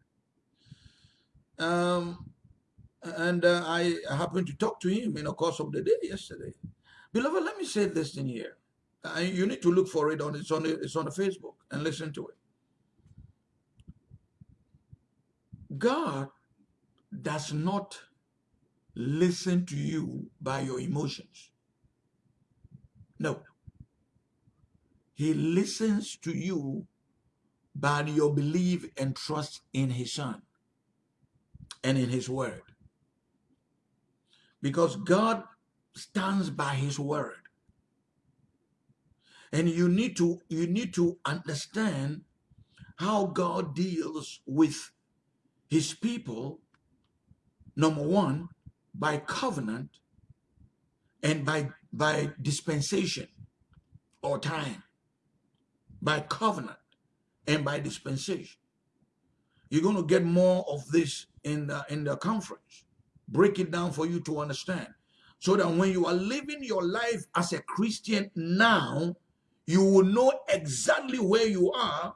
Um, and uh, I happened to talk to him in the course of the day yesterday. Beloved, let me say this in here. You need to look for it on it's on it's on the Facebook and listen to it. God does not listen to you by your emotions. No. He listens to you by your belief and trust in his son and in his word. Because God stands by his word. And you need to you need to understand how God deals with his people Number one, by covenant and by, by dispensation or time. By covenant and by dispensation. You're going to get more of this in the, in the conference. Break it down for you to understand. So that when you are living your life as a Christian now, you will know exactly where you are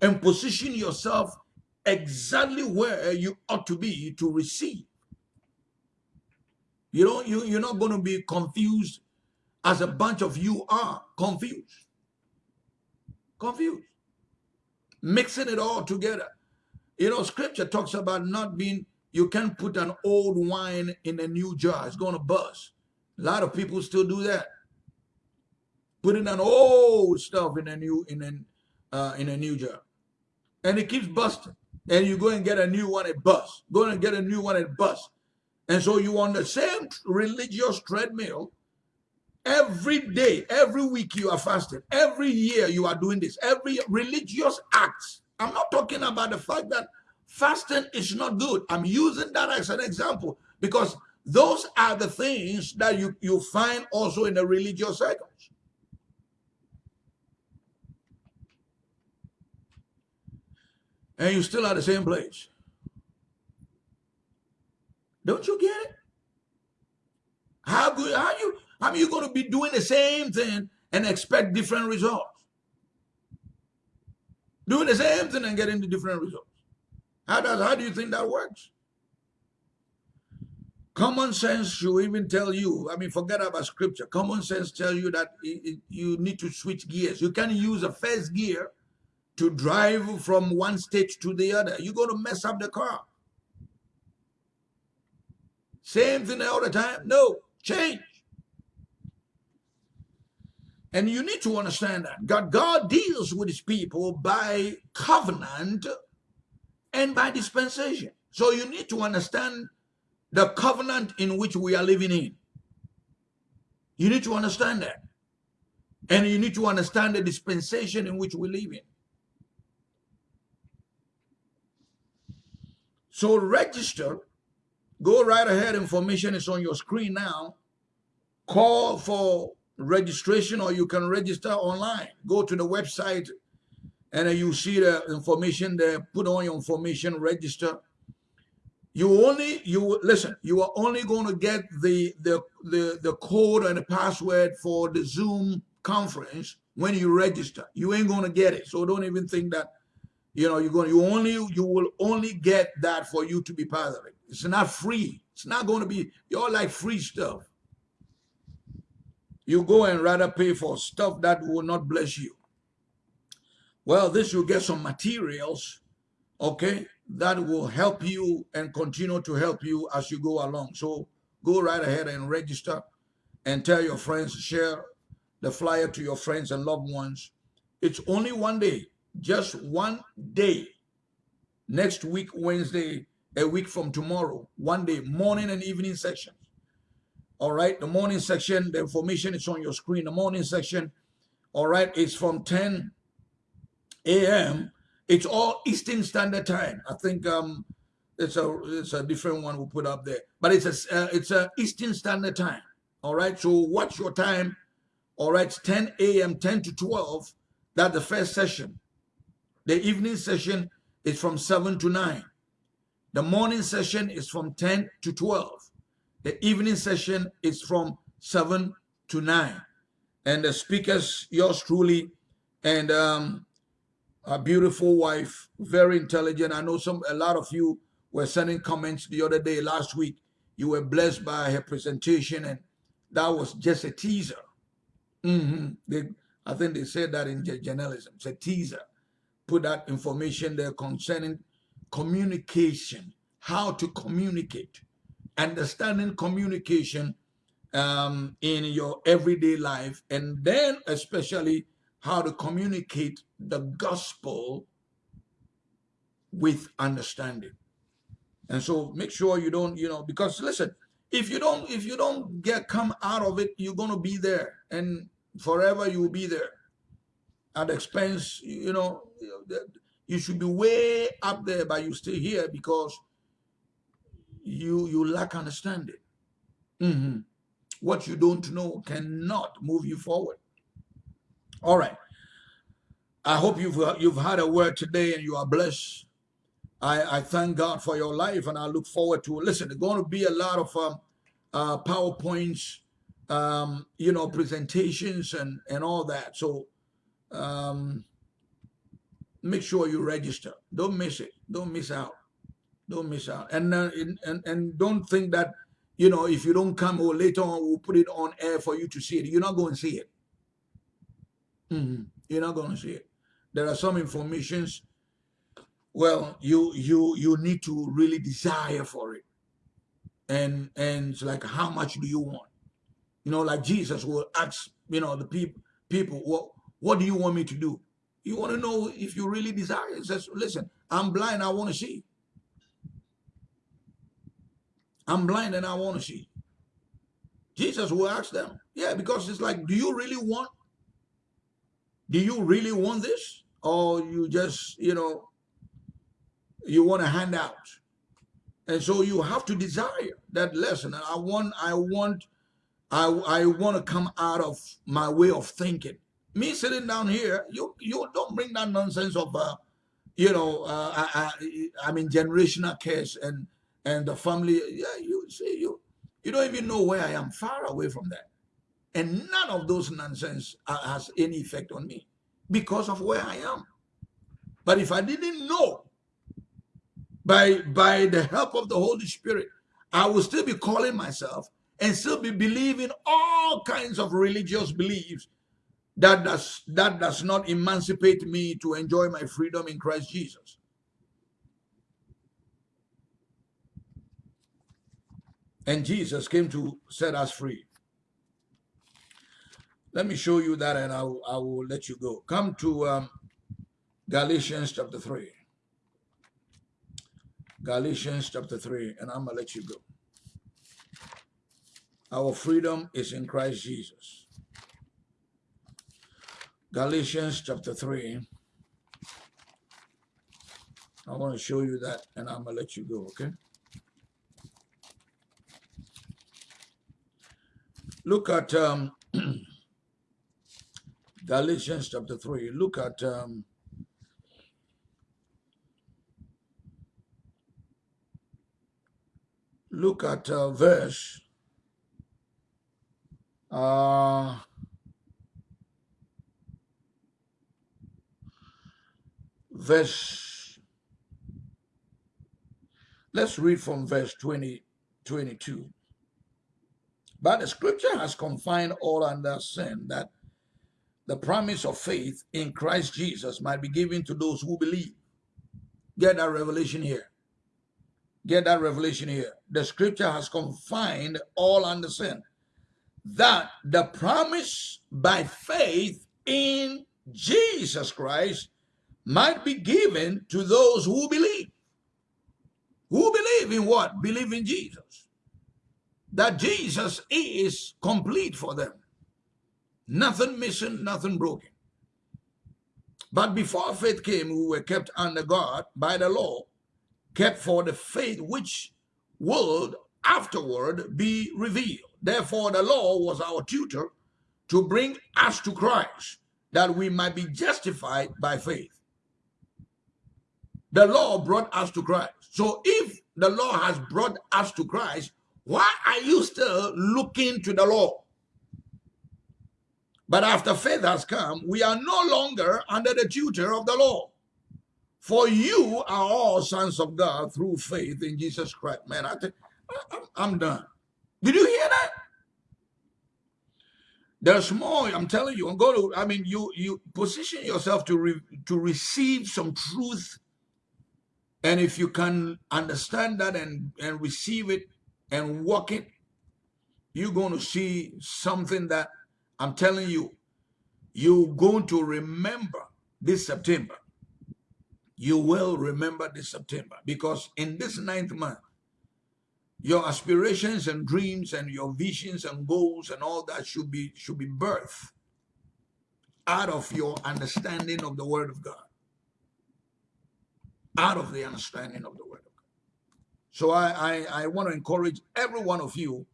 and position yourself exactly where you ought to be to receive. You know, you, you're not going to be confused as a bunch of you are confused. Confused. Mixing it all together. You know, scripture talks about not being, you can't put an old wine in a new jar. It's going to bust. A lot of people still do that. Putting an old stuff in a new, in a, uh, in a new jar. And it keeps busting and you go and get a new one, it busts. Go and get a new one, it busts. And so you on the same religious treadmill every day, every week you are fasting. Every year you are doing this. Every religious act. I'm not talking about the fact that fasting is not good. I'm using that as an example because Those are the things that you, you find also in the religious circles. And you still at the same place. Don't you get it? How good how you how are you going to be doing the same thing and expect different results? Doing the same thing and getting the different results. How does how do you think that works? Common sense should even tell you, I mean, forget about scripture. Common sense tells you that you need to switch gears. You can't use a first gear to drive from one state to the other. You're going to mess up the car. Same thing all the time. No, change. And you need to understand that God, God deals with his people by covenant and by dispensation. So you need to understand the covenant in which we are living in. You need to understand that. And you need to understand the dispensation in which we live in. So register. Go right ahead. Information is on your screen now. Call for registration or you can register online. Go to the website and you see the information there. Put on your information, register you only you listen you are only going to get the the the, the code and the password for the zoom conference when you register you ain't going to get it so don't even think that you know you're going you only you will only get that for you to be part of it. It's not free. It's not going to be you're like free stuff. You go and rather pay for stuff that will not bless you. Well this will get some materials okay that will help you and continue to help you as you go along. So go right ahead and register and tell your friends, share the flyer to your friends and loved ones. It's only one day, just one day. Next week, Wednesday, a week from tomorrow, one day, morning and evening sections. All right, the morning section, the information is on your screen. The morning section, all right, it's from 10 a.m. It's all Eastern Standard Time. I think um, it's a it's a different one we put up there, but it's a uh, it's a Eastern Standard Time. All right, so watch your time. All right, 10 a.m. 10 to 12. That's the first session. The evening session is from 7 to 9. The morning session is from 10 to 12. The evening session is from 7 to 9. And the speakers, yours truly, and um, a beautiful wife, very intelligent. I know some a lot of you were sending comments the other day, last week. You were blessed by her presentation, and that was just a teaser. Mm -hmm. They, I think they said that in journalism. It's a teaser. Put that information there concerning communication, how to communicate, understanding communication um, in your everyday life, and then especially how to communicate the gospel with understanding. And so make sure you don't, you know, because listen, if you don't, if you don't get come out of it, you're gonna be there and forever you will be there at expense, you know, you should be way up there, but you stay here because you you lack understanding. Mm -hmm. What you don't know cannot move you forward. All right. I hope you've you've had a word today and you are blessed. I, I thank God for your life and I look forward to listen. There's going to be a lot of um, uh, PowerPoints, um, you know, presentations and and all that. So um, make sure you register. Don't miss it. Don't miss out. Don't miss out. And uh, and and don't think that you know if you don't come or later on we'll put it on air for you to see it. You're not going to see it. Mm -hmm. You're not going to see it. There are some informations, well, you you you need to really desire for it. And and it's like how much do you want? You know, like Jesus will ask, you know, the people people, what what do you want me to do? You want to know if you really desire. It says, listen, I'm blind, I want to see. I'm blind and I want to see. Jesus will ask them. Yeah, because it's like, do you really want? Do you really want this? or you just, you know, you want to hand out. And so you have to desire that lesson. I want, I want, I, I want to come out of my way of thinking. Me sitting down here, you you don't bring that nonsense of, uh, you know, uh, I, I, I mean generational curse and and the family. Yeah, you see, you you don't even know where I am. Far away from that, and none of those nonsense uh, has any effect on me because of where I am. But if I didn't know by, by the help of the Holy Spirit, I will still be calling myself and still be believing all kinds of religious beliefs that does, that does not emancipate me to enjoy my freedom in Christ Jesus. And Jesus came to set us free. Let me show you that and I, will, I will let you go. Come to um, Galatians chapter 3. Galatians chapter 3, and I'm to let you go. Our freedom is in Christ Jesus. Galatians chapter 3. I want to show you that, and I'm going to let you go, okay? Look at um, (clears throat) Galatians chapter 3. Look at um, look at uh, verse uh, verse let's read from verse 20 22 but the scripture has confined all under sin that the promise of faith in Christ Jesus might be given to those who believe get that revelation here Get that revelation here. The scripture has confined all under sin. That the promise by faith in Jesus Christ might be given to those who believe. Who believe in what? Believe in Jesus. That Jesus is complete for them. Nothing missing, nothing broken. But before faith came, we were kept under God by the law kept for the faith which would afterward be revealed. Therefore, the law was our tutor to bring us to Christ, that we might be justified by faith. The law brought us to Christ. So if the law has brought us to Christ, why are you still looking to the law? But after faith has come, we are no longer under the tutor of the law. For you are all sons of God through faith in Jesus Christ. Man, I think I'm done. Did you hear that? There's more. I'm telling you. I'm going to. I mean, you you position yourself to re, to receive some truth, and if you can understand that and and receive it and walk it, you're going to see something that I'm telling you. You're going to remember this September you will remember this September because in this ninth month, your aspirations and dreams and your visions and goals and all that should be should be birthed out of your understanding of the word of God. Out of the understanding of the word of God. So I, I, I want to encourage every one of you,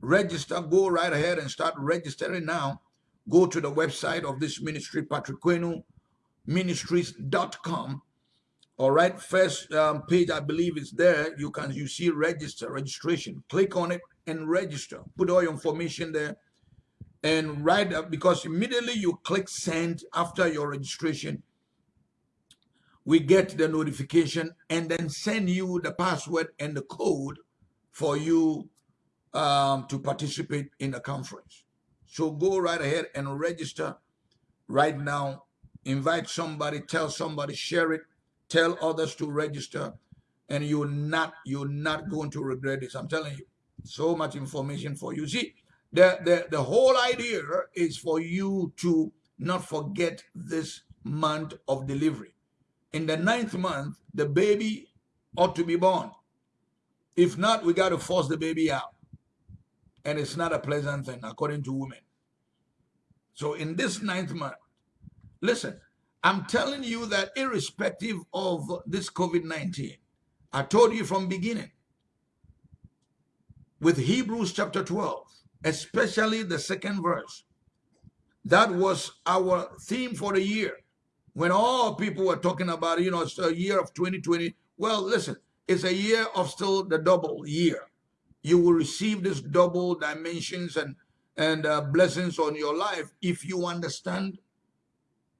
register, go right ahead and start registering now. Go to the website of this ministry, patrickquenu ministries.com all right, first um, page, I believe is there. You can you see register, registration. Click on it and register. Put all your information there and write up because immediately you click send after your registration. We get the notification and then send you the password and the code for you um, to participate in the conference. So go right ahead and register right now. Invite somebody, tell somebody, share it tell others to register and you're not you're not going to regret this i'm telling you so much information for you see the the, the whole idea is for you to not forget this month of delivery in the ninth month the baby ought to be born if not we got to force the baby out and it's not a pleasant thing according to women so in this ninth month listen I'm telling you that irrespective of this COVID-19, I told you from beginning, with Hebrews chapter 12, especially the second verse. That was our theme for the year. When all people were talking about, you know, it's a year of 2020. Well, listen, it's a year of still the double year. You will receive this double dimensions and and uh, blessings on your life if you understand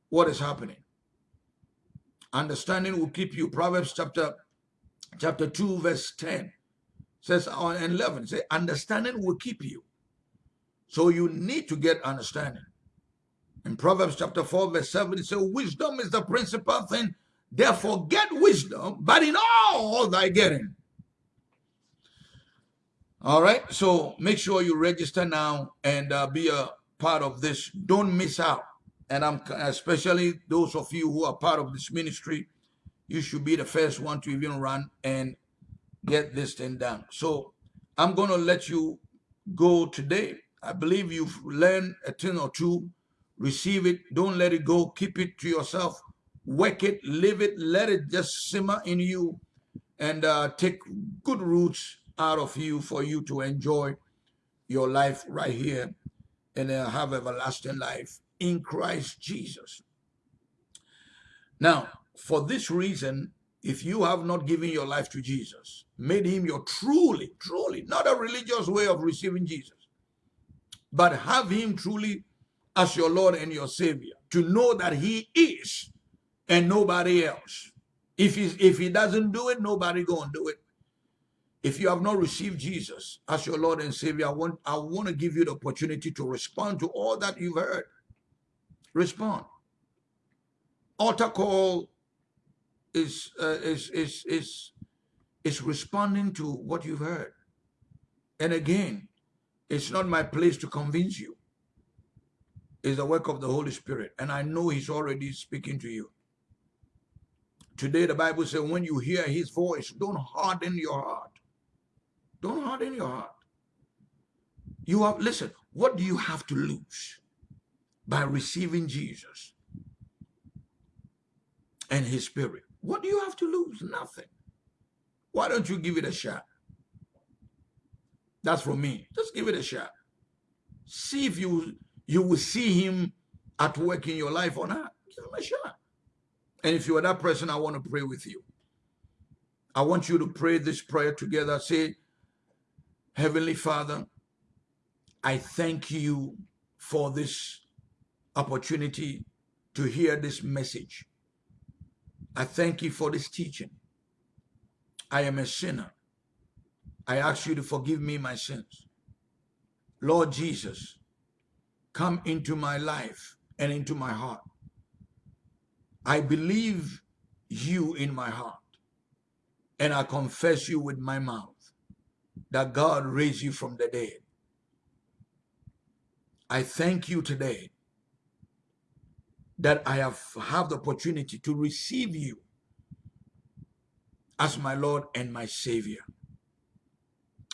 what is happening. Understanding will keep you. Proverbs chapter chapter 2, verse 10 says on 11, say, understanding will keep you. So you need to get understanding. In Proverbs chapter 4, verse 7, it says, Wisdom is the principal thing. Therefore, get wisdom, but in all thy getting. All right, so make sure you register now and uh, be a part of this. Don't miss out. And I'm especially those of you who are part of this ministry, you should be the first one to even run and get this thing done. So I'm going to let you go today. I believe you've learned a thing or two. Receive it. Don't let it go. Keep it to yourself. Work it. Live it. Let it just simmer in you and uh, take good roots out of you for you to enjoy your life right here and uh, have everlasting life in Christ Jesus. Now, for this reason, if you have not given your life to Jesus, made him your truly, truly, not a religious way of receiving Jesus, but have him truly as your Lord and your Savior, to know that he is and nobody else. If, he if he doesn't do it, nobody gonna do it. If you have not received Jesus as your Lord and Savior, I want, I want to give you the opportunity to respond to all that you've heard. Respond. Altar call is, uh, is, is, is, is responding to what you've heard. And again, it's not my place to convince you. It's the work of the Holy Spirit. And I know he's already speaking to you. Today, the Bible says, when you hear his voice, don't harden your heart. Don't harden your heart. You have, listen, what do you have to lose by receiving Jesus and his spirit? What do you have to lose? Nothing. Why don't you give it a shot? That's for me. Just give it a shot. See if you you will see him at work in your life or not. And if you are that person, I want to pray with you. I want you to pray this prayer together. Say, Heavenly Father, I thank you for this opportunity to hear this message. I thank you for this teaching. I am a sinner. I ask you to forgive me my sins. Lord Jesus, come into my life and into my heart. I believe you in my heart and I confess you with my mouth that God raised you from the dead. I thank you today that I have have the opportunity to receive you as my Lord and my Savior.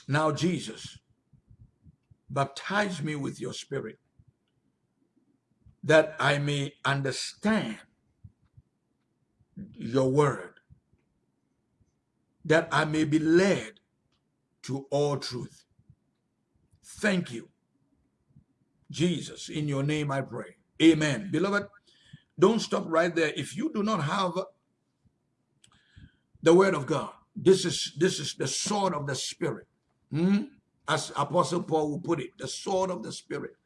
Now, Jesus, baptize me with your spirit that I may understand your word, that I may be led to all truth. Thank you. Jesus, in your name I pray. Amen. Beloved, don't stop right there. If you do not have the word of God, this is this is the sword of the spirit. Hmm? As Apostle Paul will put it, the sword of the spirit.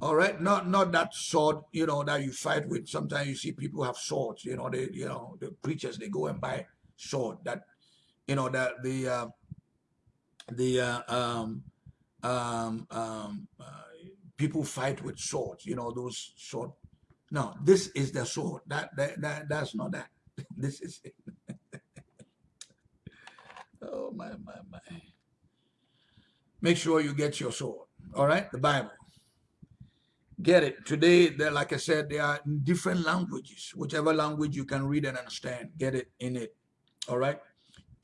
All right, not not that sword, you know, that you fight with. Sometimes you see people have swords, you know, they, you know, the preachers they go and buy sword that, you know, that the uh, the uh, um, um, um, uh, people fight with swords, you know, those sword. No, this is the sword. That, that, that that's not that. (laughs) this is it. (laughs) oh my my my. Make sure you get your sword. All right, the Bible. Get it. Today, like I said, there are different languages. Whichever language you can read and understand, get it in it. All right.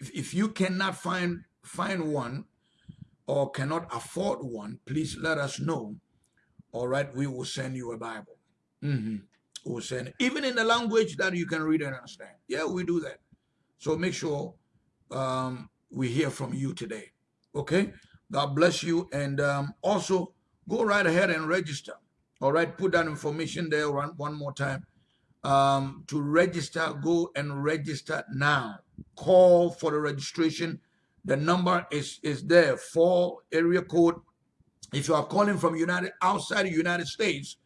If, if you cannot find find one or cannot afford one, please let us know. All right, we will send you a Bible. Mm -hmm. We'll send even in the language that you can read and understand. Yeah, we do that. So make sure um, we hear from you today. Okay, God bless you. And um, also go right ahead and register. All right, put that information there one, one more time. Um, to register, go and register now. Call for the registration. The number is, is there for area code. If you are calling from United outside the United States,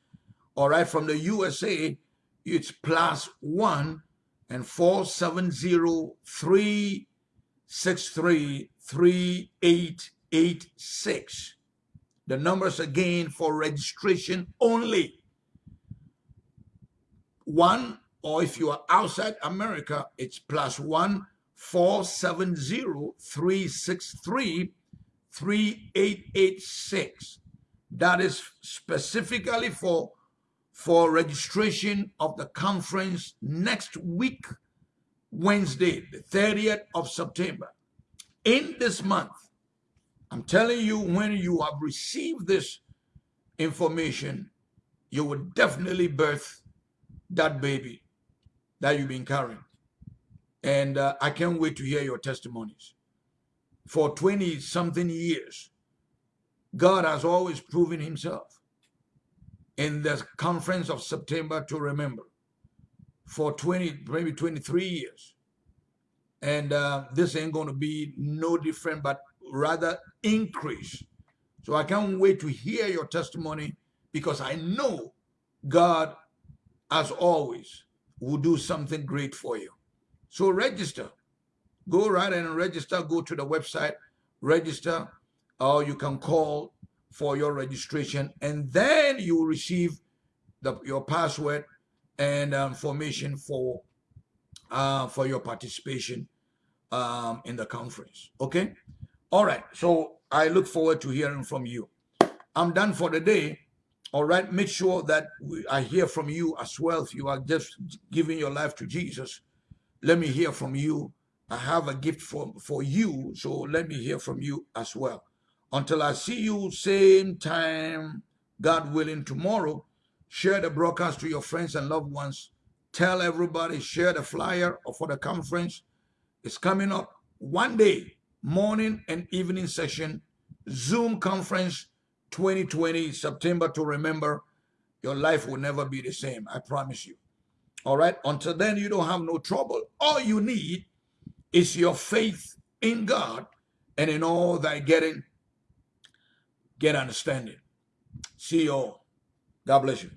all right, from the USA, it's plus one and four seven zero three six three three eight eight six. The numbers again for registration only. One, or if you are outside America, it's plus one four seven zero three six three three eight eight six. That is specifically for for registration of the conference next week, Wednesday, the 30th of September. In this month, I'm telling you, when you have received this information, you will definitely birth that baby that you've been carrying. And uh, I can't wait to hear your testimonies. For 20 something years, God has always proven himself in the conference of September to remember for 20, maybe 23 years. And uh, this ain't going to be no different, but rather increase. So I can't wait to hear your testimony because I know God, as always, will do something great for you. So register. Go right and register. Go to the website, register, or you can call for your registration and then you will receive the, your password and um, information for uh, for your participation um, in the conference. Okay. All right. So I look forward to hearing from you. I'm done for the day. All right. Make sure that we, I hear from you as well. If you are just giving your life to Jesus, let me hear from you. I have a gift for, for you. So let me hear from you as well. Until I see you same time, God willing, tomorrow, share the broadcast to your friends and loved ones. Tell everybody, share the flyer for the conference. It's coming up one day, morning and evening session, Zoom conference 2020, September to remember. Your life will never be the same, I promise you. All right, until then, you don't have no trouble. All you need is your faith in God and in all thy getting get understanding. See you all. God bless you.